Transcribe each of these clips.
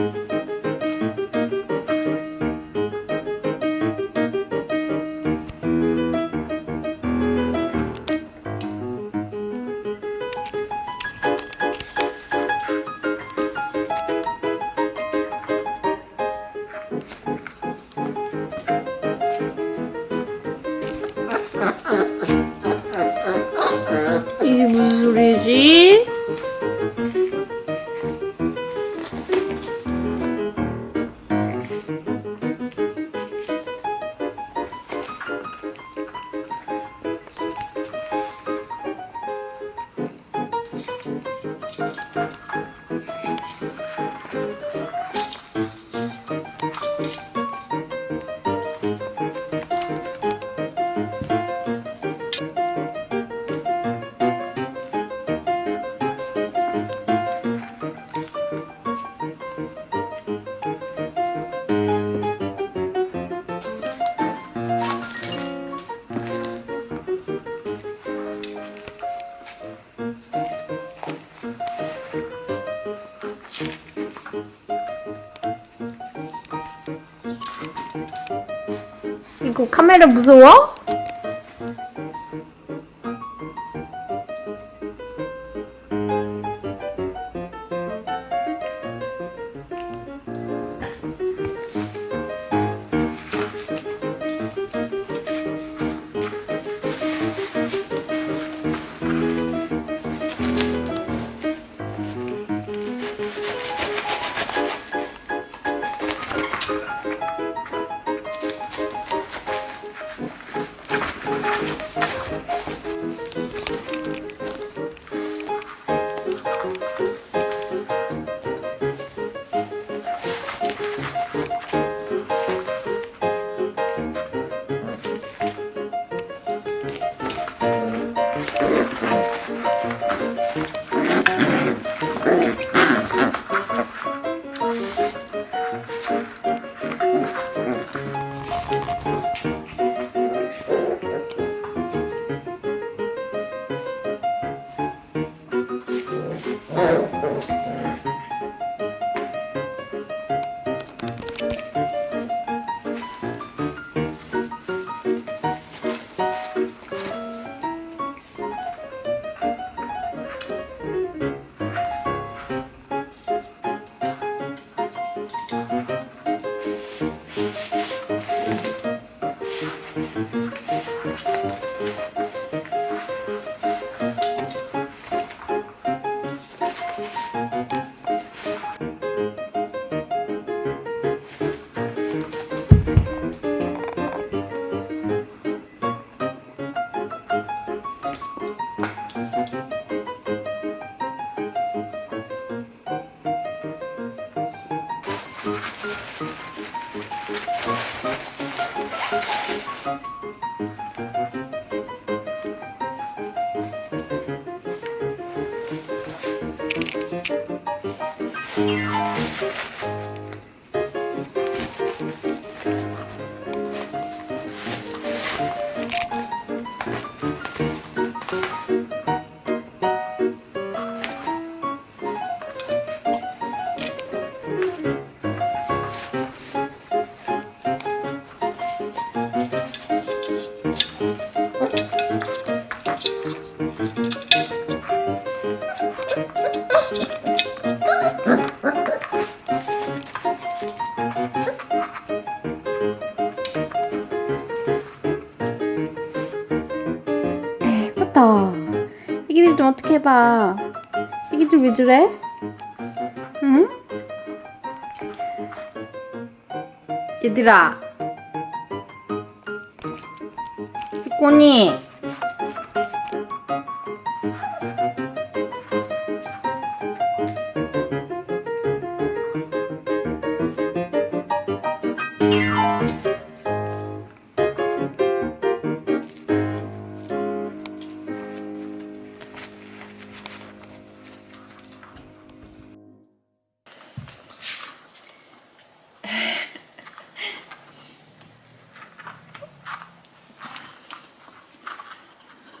이게 이거 카메라 무서워? 다. 애기들 좀 어떻게 해봐. 애기들 왜 저래? 응? 얘들아. 스코니.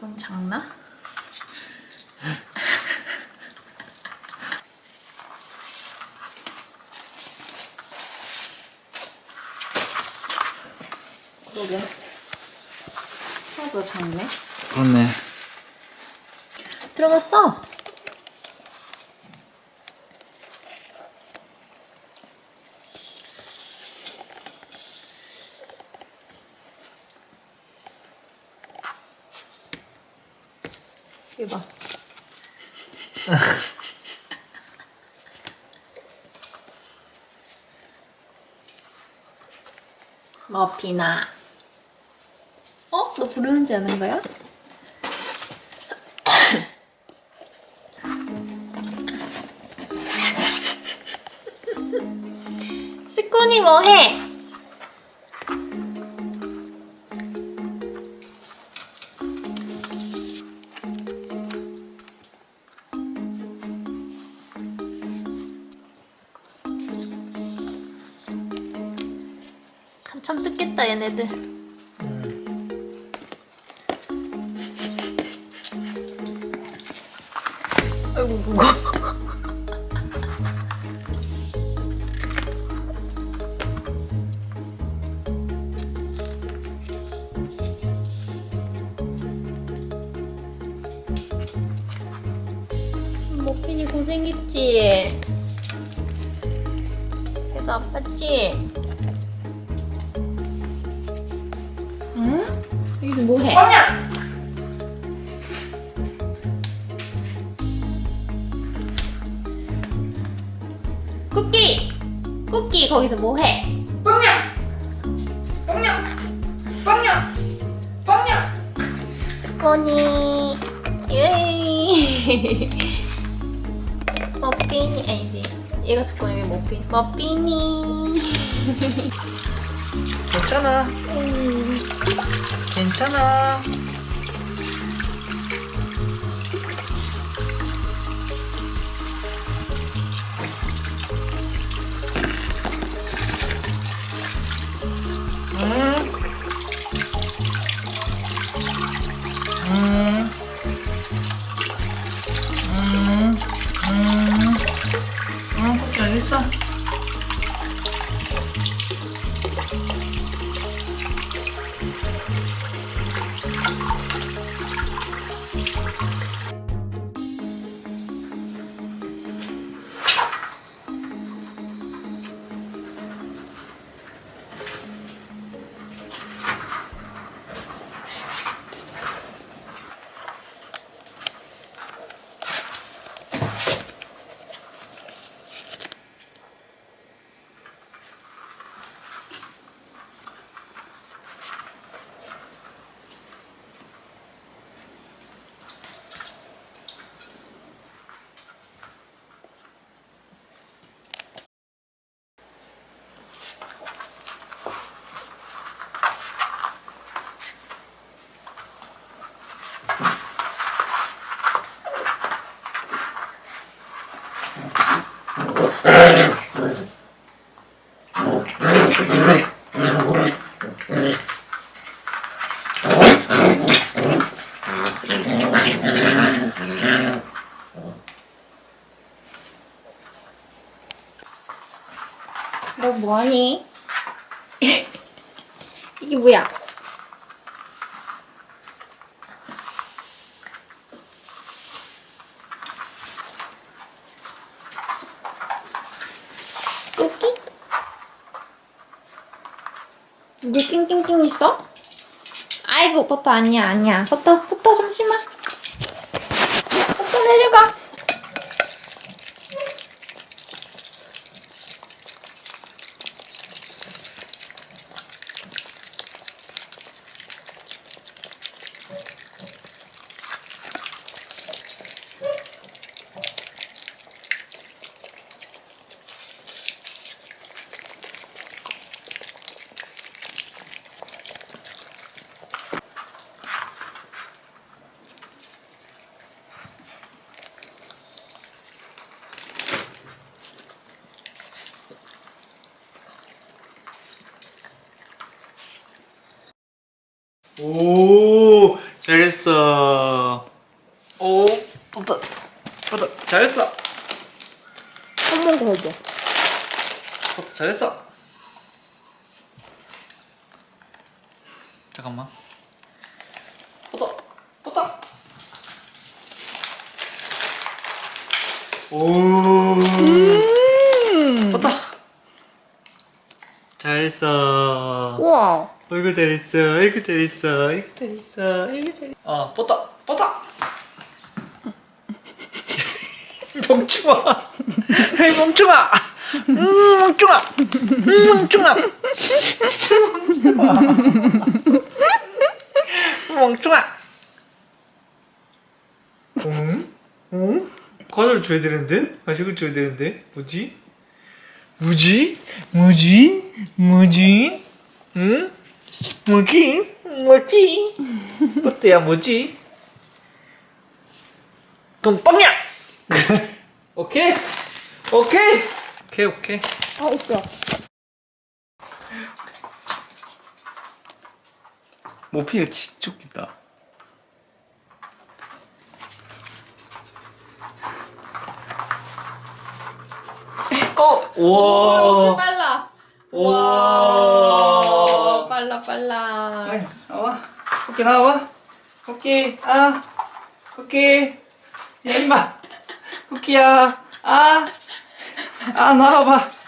너무 작나? 그러게. 하나도 작네 그렇네. 들어갔어? 이거 봐. 머피나. 어? 너 부르는지 아는 거야? 스콘이 뭐해? 참 뜯겠다 얘네들 아이고 무거워 머핀이 고생했지? 배가 아팠지? 응? 여기서 뭐해? 쿠키! 쿠키 거기서 뭐해? 빵야! 빵야! 빵야! 빵야! 스코니 예이 머핀이 아니지 얘가 스코니 여기 머핀 머핀이 괜찮아. 괜찮아. 너 뭐하니? 이게 뭐야? 쿠키? 이제 낑낑낑 있어? 아이고 버터 아니야 아니야 버터 버터 잠시만 버터 내려가 오, 잘했어. 오, 좋다. 좋다. 잘했어. 한번 더 해줘 좋다. 잘했어. 잠깐만. 뻗어, 뻗어. 오. 음. 뻗어. 잘했어. 우와. 어이구 잘했어. 어이구 잘했어. 어이구 잘했어. 어이구 잘했어. 어, 뻗어, 뻗어. 멍충아. 헤이 멍충아. 음, 멍충아. 음, 멍충아. 멍충아. 응? 응? 과자를 줘야 되는데? 간식을 줘야 되는데? 뭐지? 뭐지? 뭐지? 뭐지? 응? 뭐지? 뭐지? 뽀때야 뭐지? 그럼 빵야! 오케이? 오케이? 오케이 오케이 아 웃겨. 모피가 진짜 웃기다 어! 엄청 우와 빨라. 우와 빨라 빨라. 아이, 나와. 코끼 나와봐. 코끼, 아. 코끼. 야, 임마. 코끼야. 아. 아, 나와봐.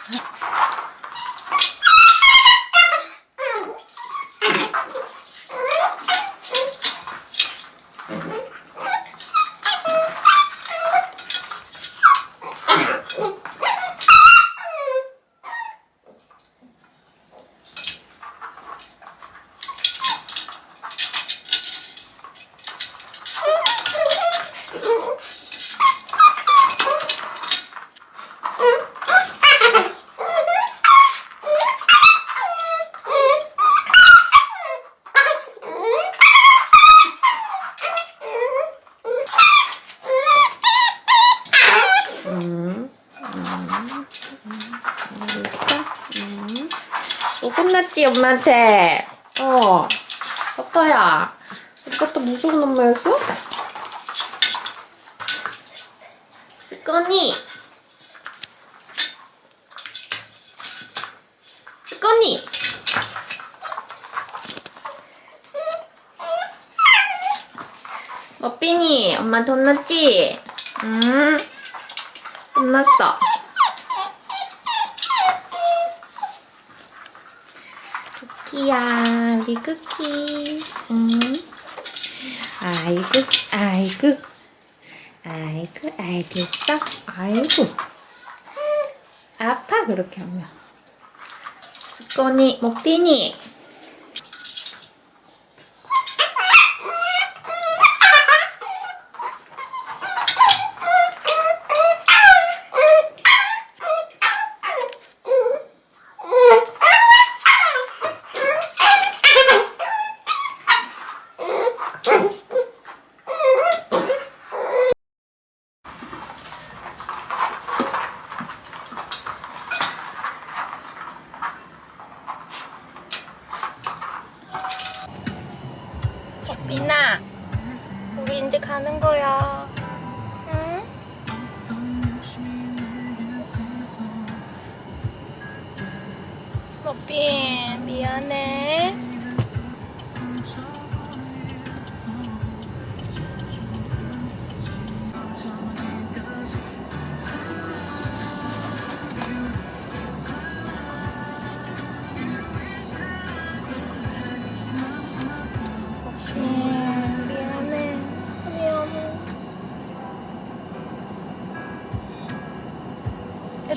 너 혼났지 엄마한테. 어. 어떠야? 이것도 무서운 엄마였어? 스꺼니. 스꺼니. 머핀이 엄마한테 혼났지? 응. 혼났어. 쿠키야, 우리 쿠키. 응. 아이고, 아이고. 아이고, 알겠어. 아이고. 아파, 그렇게 하면. 스코니, 모피니.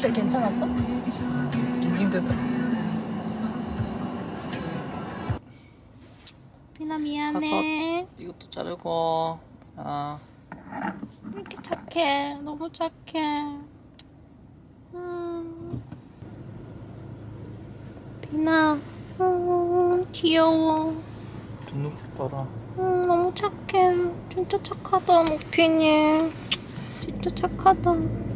애들 괜찮았어? 낑낑댄다 미나 미안해. 이것도 자르고 아 이렇게 착해. 너무 착해. 음. 비나, 음, 귀여워. 눈높이 봐라 음, 너무 착해. 진짜 착하다, 목핀이. 진짜 착하다.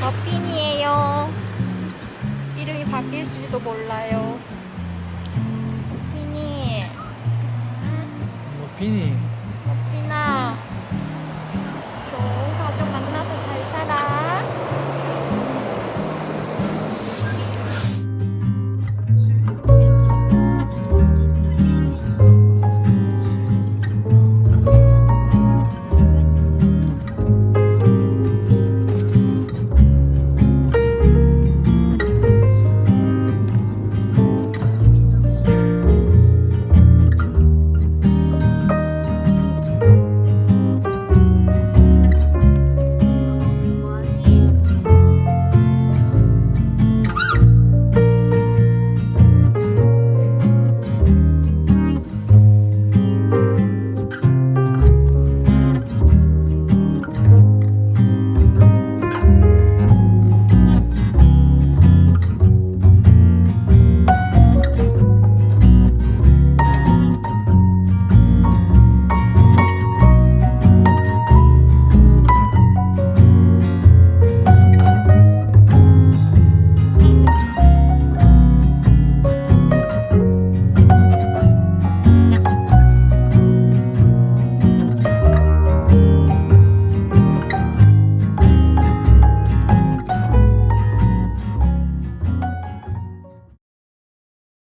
머핀이에요. 이름이 바뀔지도 몰라요. 머핀이. 뭐 비니